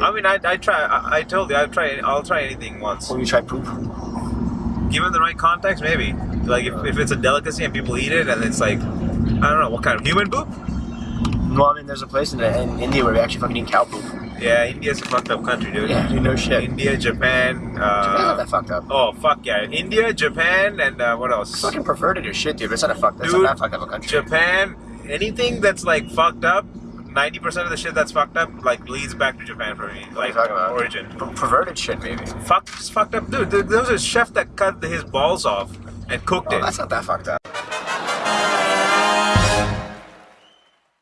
I mean, I, I try. I, I told you, I try. I'll try anything once. When you try poop. Given the right context, maybe. Like if, if it's a delicacy and people eat it, and it's like, I don't know, what kind of human poop? No, I mean, there's a place in, in India where we actually fucking eat cow poop. Yeah, India's a fucked up country, dude. Yeah, dude, no shit. India, Japan. Japan's not Uh, that fucked up. oh fuck yeah, India, Japan, and uh, what else? Fucking perverted as shit, dude. It's not a fuck. That's Dude, not that fucked up a country. Japan. Anything that's like fucked up. Ninety percent of the shit that's fucked up like leads back to Japan for me, What are like you talking about? origin. Per- perverted shit, maybe. Fuck, just fucked up, dude. There there was a chef that cut his balls off and cooked Oh, it. that's not that fucked up.